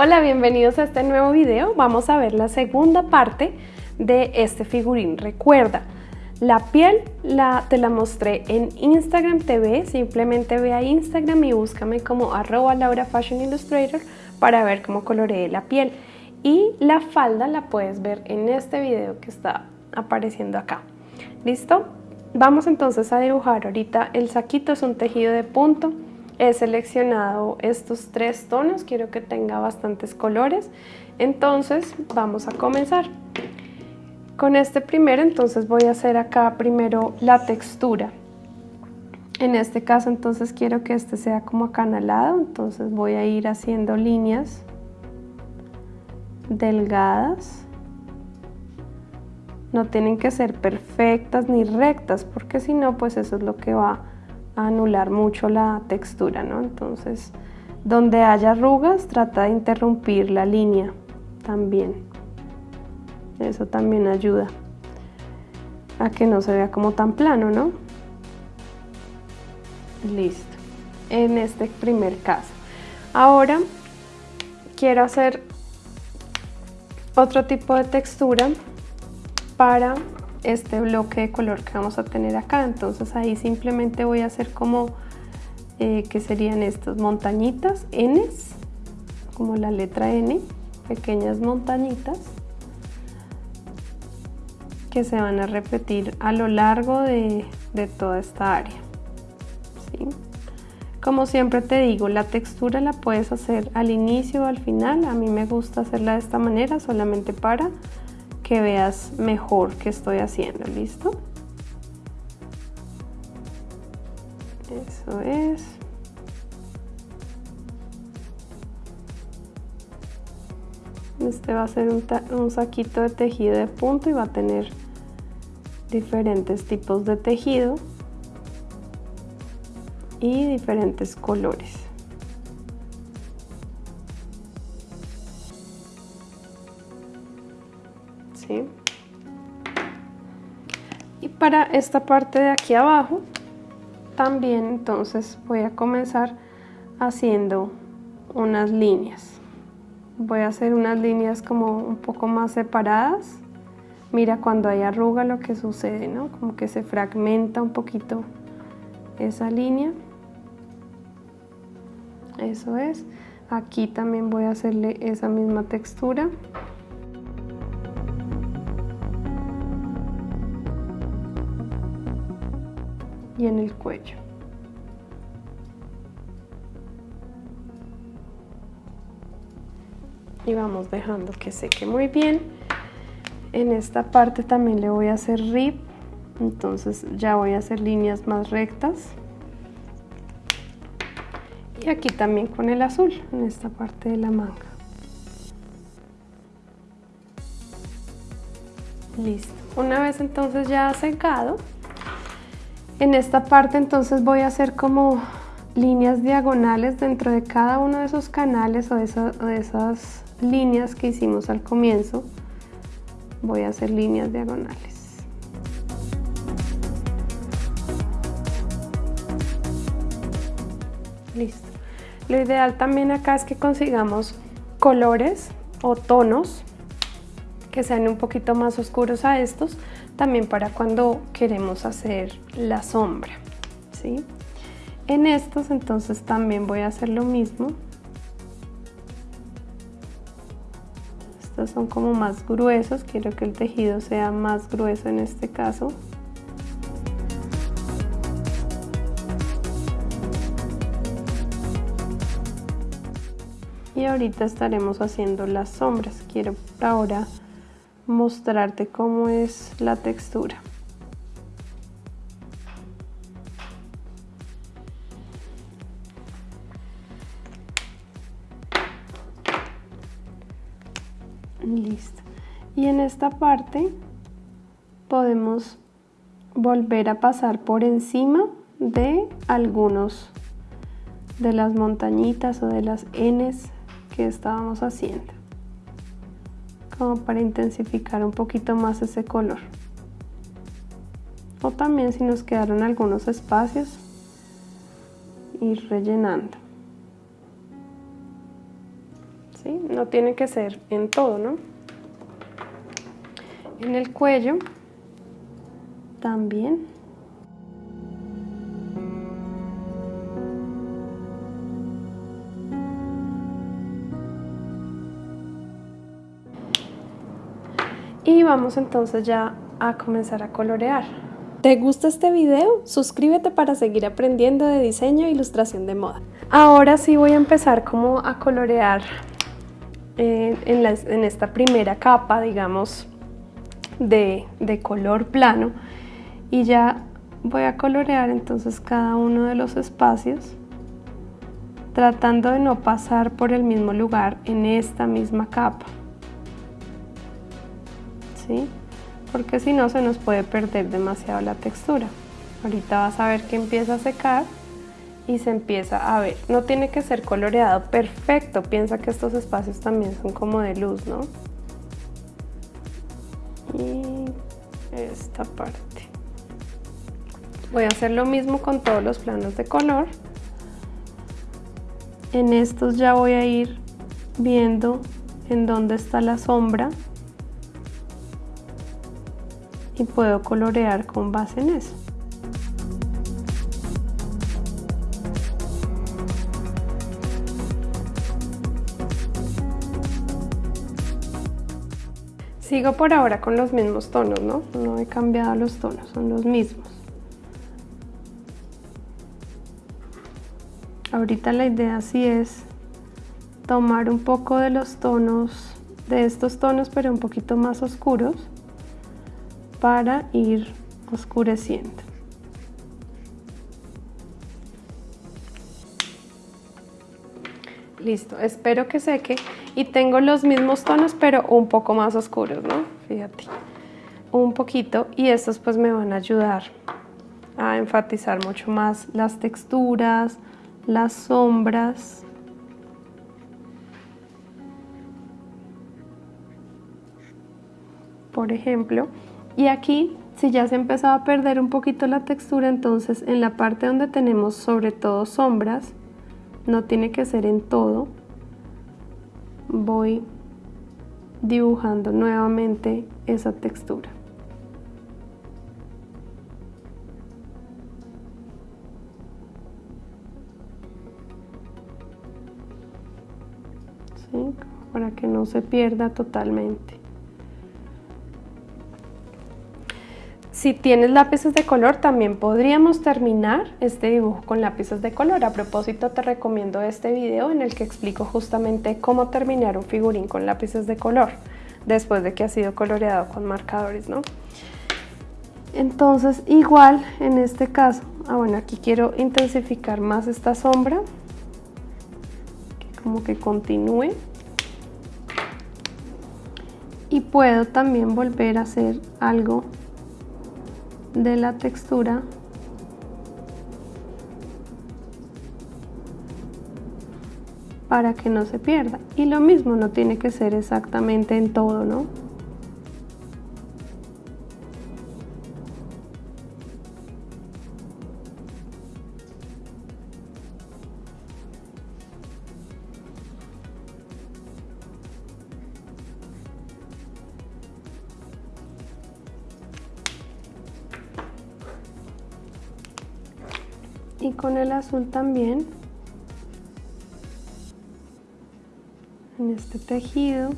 Hola, bienvenidos a este nuevo video. Vamos a ver la segunda parte de este figurín. Recuerda, la piel la, te la mostré en Instagram TV, simplemente ve a Instagram y búscame como arroba Laura Fashion Illustrator para ver cómo coloreé la piel. Y la falda la puedes ver en este video que está apareciendo acá. ¿Listo? Vamos entonces a dibujar ahorita el saquito, es un tejido de punto. He seleccionado estos tres tonos, quiero que tenga bastantes colores. Entonces vamos a comenzar. Con este primero entonces voy a hacer acá primero la textura. En este caso entonces quiero que este sea como acanalado, entonces voy a ir haciendo líneas delgadas. No tienen que ser perfectas ni rectas porque si no pues eso es lo que va anular mucho la textura, ¿no? Entonces donde haya arrugas trata de interrumpir la línea también eso también ayuda a que no se vea como tan plano, ¿no? Listo, en este primer caso. Ahora quiero hacer otro tipo de textura para este bloque de color que vamos a tener acá. Entonces ahí simplemente voy a hacer como, eh, que serían estas montañitas, Ns, como la letra N, pequeñas montañitas que se van a repetir a lo largo de, toda esta área. Como siempre te digo, la textura la puedes hacer al inicio o al final. A mí me gusta hacerla de esta manera solamente para que veas mejor qué estoy haciendo. ¿Listo? Eso es. Este va a ser un, un, saquito de tejido de punto y va a tener diferentes tipos de tejido y diferentes colores. Para esta parte de aquí abajo también entonces voy a comenzar haciendo unas líneas. Voy a hacer unas líneas como un poco más separadas Mira cuando hay arruga lo que sucede, ¿no? Como que se fragmenta un poquito esa línea. Eso es. Aquí también voy a hacerle esa misma textura. Y en el cuello. Y vamos dejando que seque muy bien. En esta parte también le voy a hacer rip. Entonces ya voy a hacer líneas más rectas. Y aquí también con el azul en esta parte de la manga. Listo. Una vez entonces ya secado en esta parte entonces voy a hacer como líneas diagonales dentro de cada uno de esos canales o de esas líneas que hicimos al comienzo voy a hacer líneas diagonales. Listo. Lo ideal también acá es que consigamos colores o tonos que sean un poquito más oscuros a estos, también para cuando queremos hacer la sombra. ¿sí? En estos entonces también voy a hacer lo mismo son como más gruesos, quiero que el tejido sea más grueso en este caso. Y ahorita estaremos haciendo las sombras. Quiero ahora mostrarte cómo es la textura. Listo. Y en esta parte podemos volver a pasar por encima de algunos de las montañitas o de las Ns que estábamos haciendo como para intensificar un poquito más ese color o también si nos quedaron algunos espacios ir rellenando ¿sí? No tiene que ser en todo, ¿no? En el cuello también. Y vamos entonces ya a comenzar a colorear. ¿Te gusta este video? Suscríbete para seguir aprendiendo de diseño e ilustración de moda. Ahora sí voy a empezar como a colorear eh, en, esta primera capa, digamos, de color plano. Y ya voy a colorear entonces cada uno de los espacios tratando de no pasar por el mismo lugar en esta misma capa. Porque si no se nos puede perder demasiado la textura. Ahorita vas a ver que empieza a secar y se empieza a ver. No tiene que ser coloreado perfecto, piensa que estos espacios también son como de luz, ¿no? Y esta parte. Voy a hacer lo mismo con todos los planos de color. En estos ya voy a ir viendo en dónde está la sombra y puedo colorear con base en eso. Sigo por ahora con los mismos tonos, ¿no? No he cambiado los tonos, son los mismos. Ahorita la idea sí es tomar un poco de los tonos, de estos tonos, pero un poquito más oscuros para ir oscureciendo. Listo, espero que seque y tengo los mismos tonos pero un poco más oscuros, ¿no? Fíjate, un poquito y estos pues me van a ayudar a enfatizar mucho más las texturas, las sombras. Por ejemplo, y aquí, si ya se empezado a perder un poquito la textura, entonces en la parte donde tenemos sobre todo sombras, no tiene que ser en todo, voy dibujando nuevamente esa textura. Para que no se pierda totalmente. Si tienes lápices de color, también podríamos terminar este dibujo con lápices de color. A propósito, te recomiendo este video en el que explico justamente cómo terminar un figurín con lápices de color después de que ha sido coloreado con marcadores, ¿no? Entonces, igual en este caso, ah, bueno, aquí quiero intensificar más esta sombra, que como que continúe. Y puedo también volver a hacer algo de la textura para que no se pierda. Y lo mismo, no tiene que ser exactamente en todo, ¿no? Azul también. En este tejido.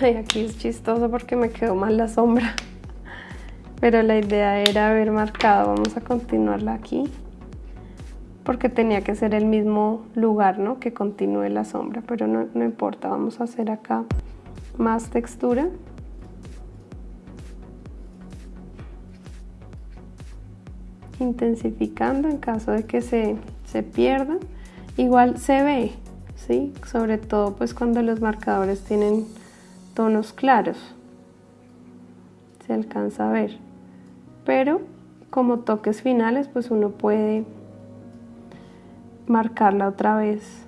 Ay, aquí es chistoso porque me quedó mal la sombra. Pero la idea era haber marcado vamos a continuarla aquí porque tenía que ser el mismo lugar ¿no? que continúe la sombra pero no, no importa vamos a hacer acá más textura intensificando en caso de que se, se pierda. Igual se ve, ¿sí? Sobre todo pues cuando los marcadores tienen tonos claros. Se alcanza a ver. Pero como toques finales pues uno puede marcarla otra vez.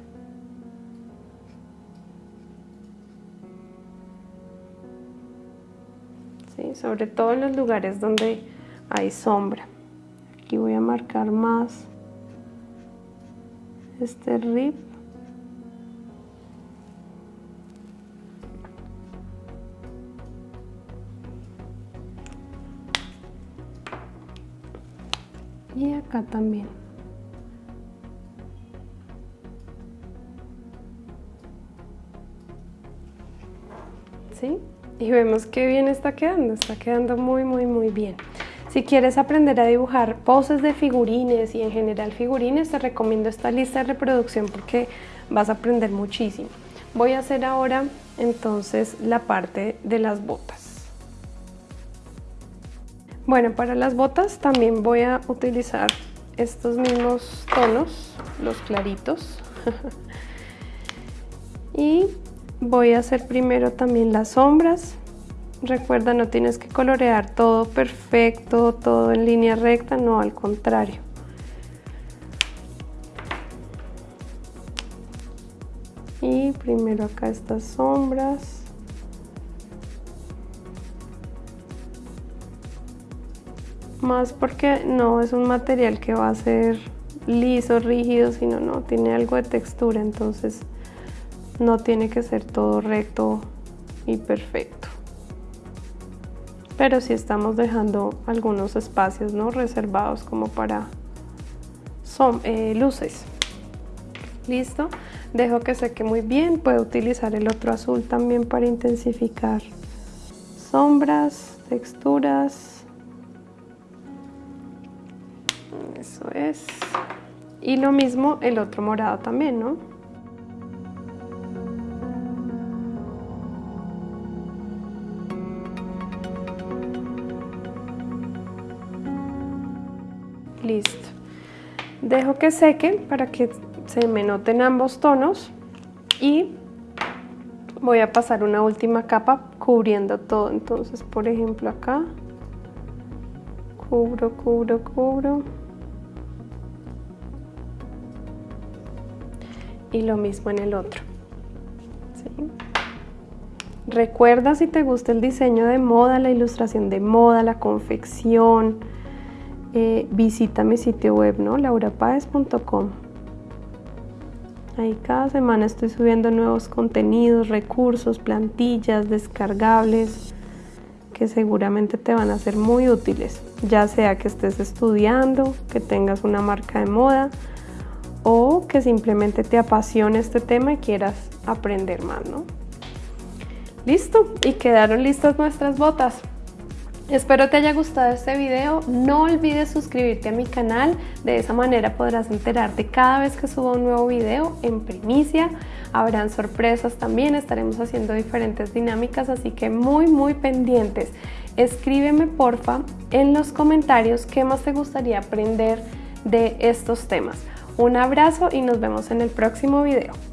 Sobre todo en los lugares donde hay sombra aquí voy a marcar más este rib y acá también ¿Sí? y vemos que bien está quedando, está quedando muy muy muy bien. Si quieres aprender a dibujar poses de figurines y en general figurines, te recomiendo esta lista de reproducción porque vas a aprender muchísimo. Voy a hacer ahora entonces la parte de las botas. Bueno, para las botas también voy a utilizar estos mismos tonos, los claritos. y voy a hacer primero también las sombras Recuerda, no tienes que colorear todo perfecto, todo en línea recta, no, al contrario. Y primero acá estas sombras. Más porque no es un material que va a ser liso, rígido, sino no, tiene algo de textura, entonces no tiene que ser todo recto y perfecto pero sí estamos dejando algunos espacios ¿no? reservados como para son, eh, luces. Listo, dejo que seque muy bien, puedo utilizar el otro azul también para intensificar sombras, texturas. Eso es. Y lo mismo el otro morado también, ¿no? Listo. Dejo que seque para que se me noten ambos tonos y voy a pasar una última capa cubriendo todo. Entonces, por ejemplo, acá cubro, cubro, cubro. Y lo mismo en el otro. Recuerda si te gusta el diseño de moda, la ilustración de moda, la confección, eh, visita mi sitio web, ¿no? laurapaez.com. Ahí cada semana estoy subiendo nuevos contenidos, recursos, plantillas, descargables que seguramente te van a ser muy útiles, ya sea que estés estudiando, que tengas una marca de moda o que simplemente te apasione este tema y quieras aprender más, ¿no? Listo, y quedaron listas nuestras botas. Espero te haya gustado este video, no olvides suscribirte a mi canal, de esa manera podrás enterarte cada vez que suba un nuevo video en primicia, habrán sorpresas también, estaremos haciendo diferentes dinámicas, así que muy muy pendientes. Escríbeme porfa en los comentarios qué más te gustaría aprender de estos temas. Un abrazo y nos vemos en el próximo video.